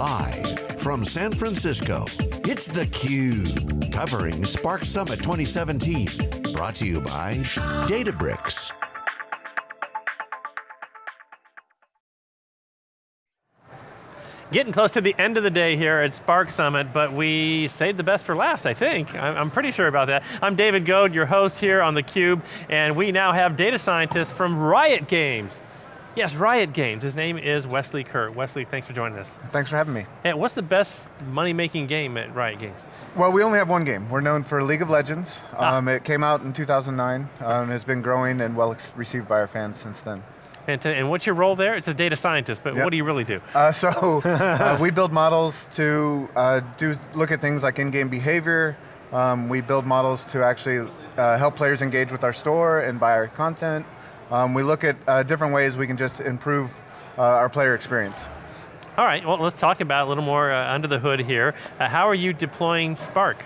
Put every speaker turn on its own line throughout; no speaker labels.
Live from San Francisco, it's theCUBE. Covering Spark Summit 2017. Brought to you by Databricks.
Getting close to the end of the day here at Spark Summit, but we saved the best for last, I think. I'm pretty sure about that. I'm David Goad, your host here on theCUBE, and we now have data scientists from Riot Games. Yes, Riot Games. His name is Wesley Kerr. Wesley, thanks for joining us.
Thanks for having me.
And what's the best money-making game at Riot Games?
Well, we only have one game. We're known for League of Legends. Ah. Um, it came out in 2009, um, has been growing and well received by our fans since then.
And, and what's your role there? It's a data scientist, but yep. what do you really do?
Uh, so, uh, we build models to uh, do look at things like in-game behavior. Um, we build models to actually uh, help players engage with our store and buy our content. Um, we look at uh, different ways we can just improve uh, our player experience.
All right, well let's talk about a little more under the hood here. how are you deploying Spark?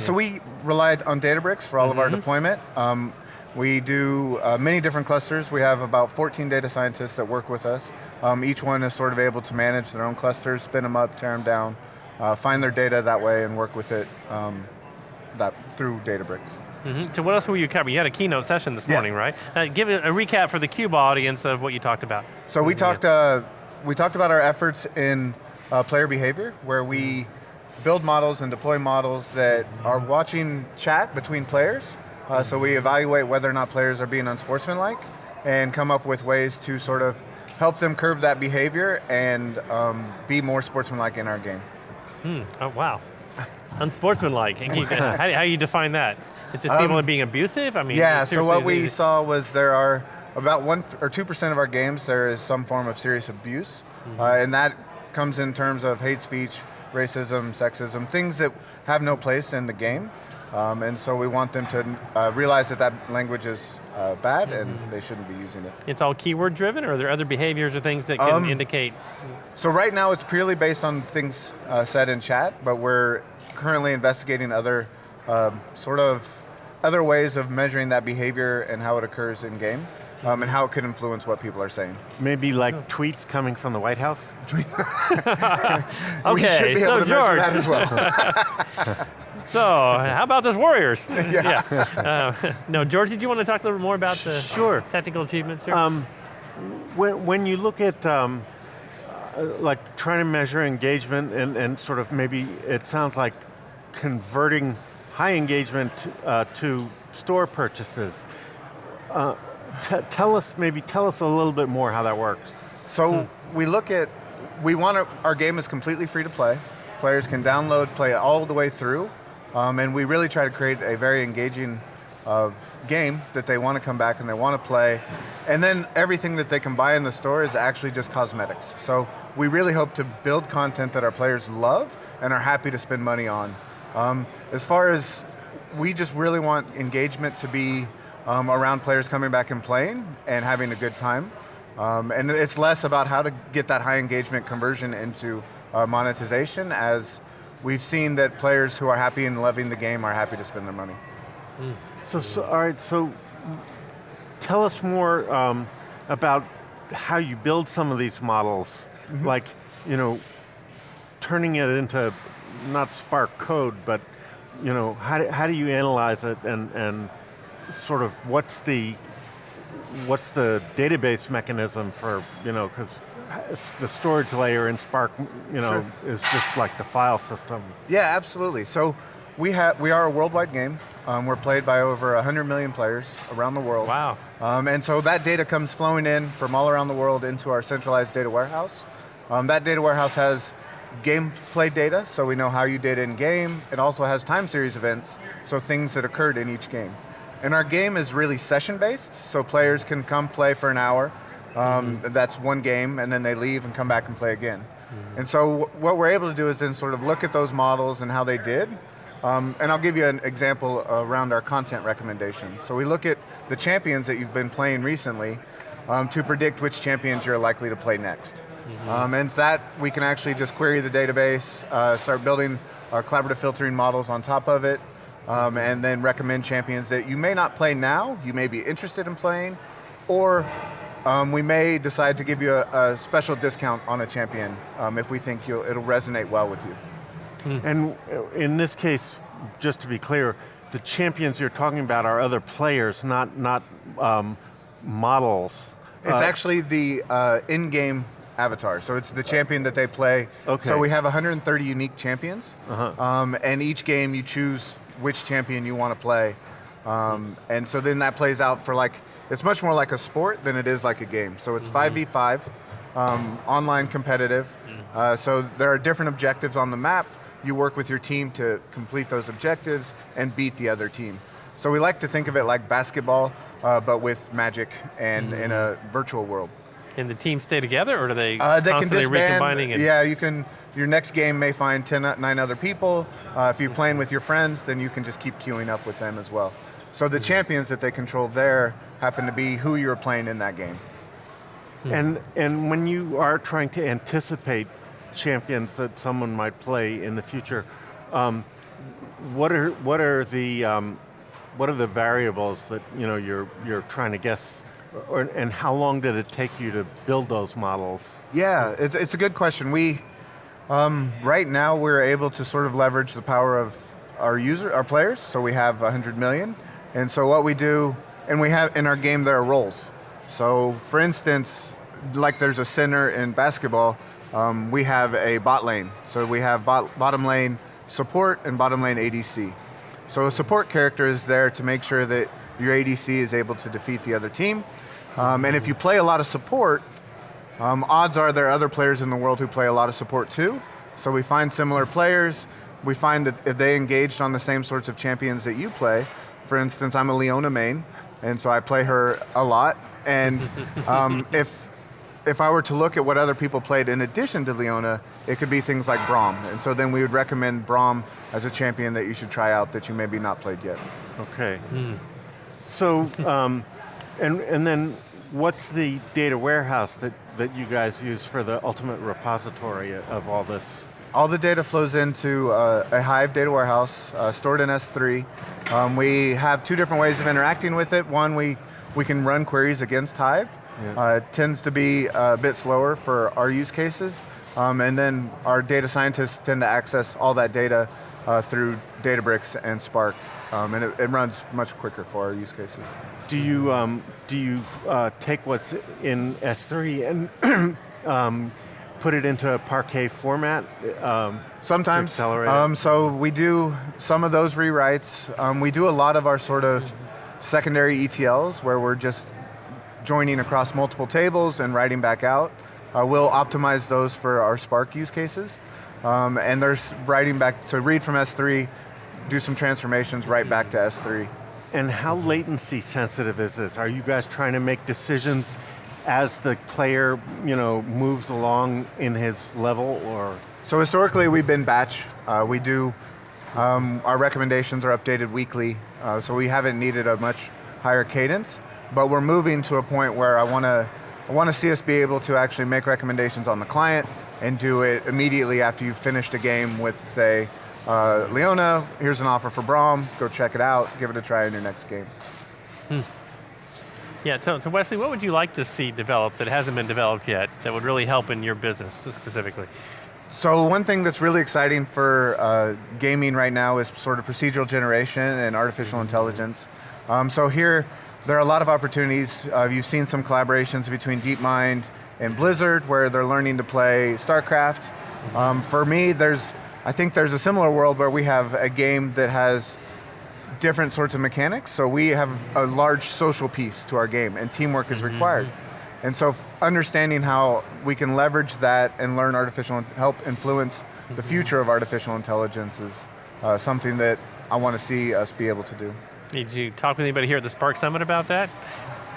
so we relied on Databricks for all mm -hmm. of our mm-hmm. deployment. Um, we do uh, many different clusters. We have about 14 data scientists that work with us. Um, each one is sort of able to manage their own clusters, spin them up, tear them down, uh, find their data that way and work with it um, that through Databricks.
Mm -hmm. So what else were you covering? You had a keynote session this morning, right? Uh, give a, a, recap for the CUBE audience of what you talked about.
So we talked, uh, we talked about our efforts in uh, player behavior, where we build models and deploy models that are watching chat between players, uh, so we evaluate whether or not players are being unsportsmanlike and come up with ways to sort of help them curb that behavior and um, be more sportsmanlike in our game.
Hmm. Oh, wow. Unsportsmanlike, how, how do you define that? It's just people um, being abusive? I mean,
yeah, so what we saw was there are about one or 2% of our games, there is some form of serious abuse. Mm -hmm. uh, and that comes in terms of hate speech, racism, sexism, things that have no place in the game. Um, and so we want them to uh, realize that that language is uh, bad mm -hmm. and they shouldn't be using it.
It's all keyword driven or are there other behaviors or things that can um, indicate?
So right now it's purely based on things uh, said in chat, but we're currently investigating other um, sort of other ways of measuring that behavior and how it occurs in game. Um, and how it could influence what people are saying.
Maybe like oh. tweets coming from the White House?
okay, we should be able so to George.
that as well.
So, how about those Warriors? yeah. yeah. Uh, no, George, did you want to talk a little more about the
sure.
technical achievements here? Um,
when, when you look at um, uh, like trying to measure engagement and, and sort of maybe it sounds like converting high engagement uh, to store purchases. Uh, tell us, maybe tell us a little bit more how that works.
So hmm. we look at, we want to, our game is completely free to play. Players can download, play it all the way through. Um, and we really try to create a very engaging uh, game that they want to come back and they want to play. And then everything that they can buy in the store is actually just cosmetics. So we really hope to build content that our players love and are happy to spend money on. Um, as far as, we just really want engagement to be um, around players coming back and playing and having a good time. Um, and it's less about how to get that high engagement conversion into uh, monetization as we've seen that players who are happy and loving the game are happy to spend their money.
Mm. So, so, all right, so tell us more um, about how you build some of these models, mm -hmm. like, you know, turning it into not Spark code, but you know, how do, how do you analyze it and, and sort of what's the, what's the database mechanism for, you know, because the storage layer in Spark, you know, sure. is just like the file system.
Yeah, absolutely. So we have we are a worldwide game. Um, we're played by over 100 million players around the world.
Wow.
Um, and so that data comes flowing in from all around the world into our centralized data warehouse. Um, that data warehouse has gameplay data, so we know how you did in game. It also has time series events, so things that occurred in each game. And our game is really session based, so players can come play for an hour, um, mm -hmm. That's one game, and then they leave and come back and play again. Mm -hmm. And so what we're able to do is then sort of look at those models and how they did, um, and I'll give you an example around our content recommendations. So we look at the champions that you've been playing recently um, to predict which champions you're likely to play next. Mm -hmm. um, and that, we can actually just query the database, uh, start building our collaborative filtering models on top of it, um, and then recommend champions that you may not play now, you may be interested in playing, or um, we may decide to give you a, a special discount on a champion um, if we think you'll, it'll resonate well with you.
And uh, in this case, just to be clear, the champions you're talking about are other players, not, not um, models.
It's
Uh,
actually the uh, in-game avatar, so it's the champion that they play.
Okay.
So we have 130 unique champions,
Uh-huh.
um, and each game you choose which champion you want to play. Um, and so then that plays out for like, it's much more like a sport than it is like a game. So it's 5v5, um, online competitive. Uh, so there are different objectives on the map. You work with your team to complete those objectives and beat the other team. So we like to think of it like basketball, uh, but with magic and in a virtual world.
And the teams stay together, or do they
Uh, they can
constantly
disband.
recombining? And,
Yeah, you can. Your next game may find 10, o- nine other people. Uh, if you're playing with your friends, then you can just keep queuing up with them as well. So the champions that they control there happen to be who you're playing in that game.
And, and when you are trying to anticipate champions that someone might play in the future, um, what are, what are the, um, what are the variables that you know, you're, you're trying to guess, or, and how long did it take you to build those models?
Yeah, it's, it's a good question. We, um, right now, we're able to sort of leverage the power of our user, our players. So we have 100 million, and so what we do, and we have in our game there are roles. So, for instance, like there's a center in basketball, um, we have a bot lane. So we have bot, bottom lane support and bottom lane ADC. So a support character is there to make sure that your ADC is able to defeat the other team. Um, and if you play a lot of support, um, odds are there are other players in the world who play a lot of support too. So we find similar players. We find that if they engaged on the same sorts of champions that you play, for instance, I'm a Leona main, and so I play her a lot. And um, if if I were to look at what other people played in addition to Leona, it could be things like Braum. And so then we would recommend Braum as a champion that you should try out that you maybe not played yet.
Okay. So, um, and, and then what's the data warehouse that, that you guys use for the ultimate repository of all this?
All the data flows into uh, a Hive data warehouse uh, stored in S3. Um, we have two different ways of interacting with it. One, we, we can run queries against Hive.
Yeah.
Uh, it tends to be a bit slower for our use cases. Um, and then our data scientists tend to access all that data uh, through Databricks and Spark. Um, and it, it runs much quicker for our use cases.
Do you, um, do you uh, take what's in S3 and um, put it into a Parquet format? Um,
Sometimes. Um, so we do some of those rewrites. Um, we do a lot of our sort of secondary ETLs where we're just joining across multiple tables and writing back out. Uh, we'll optimize those for our Spark use cases. Um, and there's writing back, so read from S3, do some transformations, write back to S3.
and how latency sensitive is this? Are you guys trying to make decisions as the player you know, moves along in his level or?
So historically we've been batch. Uh, we do, um, our recommendations are updated weekly, uh, so we haven't needed a much higher cadence, but we're moving to a point where I want to I want to see us be able to actually make recommendations on the client and do it immediately after you've finished a game with, say, uh, Leona, here's an offer for Braum, go check it out, give it a try in your next game.
Yeah, so, so Wesley, what would you like to see developed that hasn't been developed yet that would really help in your business specifically?
So one thing that's really exciting for uh, gaming right now is sort of procedural generation and artificial intelligence. Um, so here, there are a lot of opportunities. Uh, you've seen some collaborations between DeepMind and Blizzard where they're learning to play StarCraft. Um, for me, there's, I think there's a similar world where we have a game that has different sorts of mechanics. So we have a large social piece to our game and teamwork is required. And so understanding how we can leverage that and learn artificial, help influence the future of artificial intelligence is uh, something that I want to see us be able to do.
Did you talk with anybody here at the Spark Summit about that?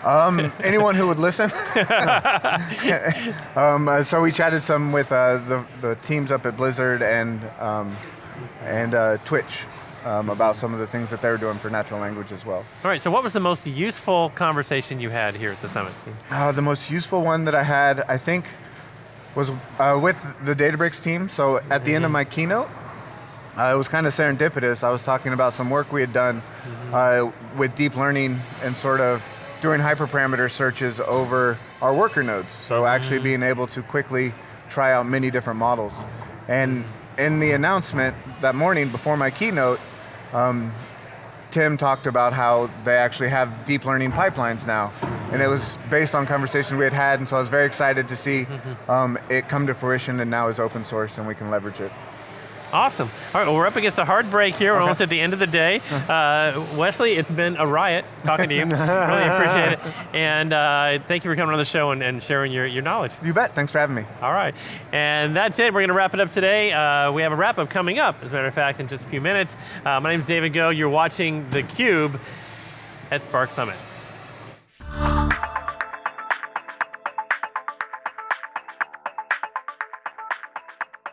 Um, anyone who would listen. um, uh, so we chatted some with uh, the, the teams up at Blizzard and, um, and uh, Twitch um, about some of the things that they're doing for natural language as well.
All right, so what was the most useful conversation you had here at the summit?
Uh, the most useful one that I had, I think, was uh, with the Databricks team. So at the end of my keynote, uh, it was kind of serendipitous. I was talking about some work we had done uh, with deep learning and sort of doing hyperparameter searches over our worker nodes. So actually being able to quickly try out many different models. And in the announcement that morning before my keynote, um, Tim talked about how they actually have deep learning pipelines now. And it was based on conversation we had had, and so I was very excited to see um, it come to fruition and now is open source and we can leverage it.
Awesome. All right, well, we're up against a hard break here. We're almost at the end of the day. Uh, Wesley, it's been a riot talking to you. really appreciate it. And uh, thank you for coming on the show and, and sharing your, your knowledge.
You bet, thanks for having me.
All right, and that's it. We're going to wrap it up today. Uh, we have a wrap up coming up, as a matter of fact, in just a few minutes. Uh, my name is David Goad. You're watching theCUBE at Spark Summit.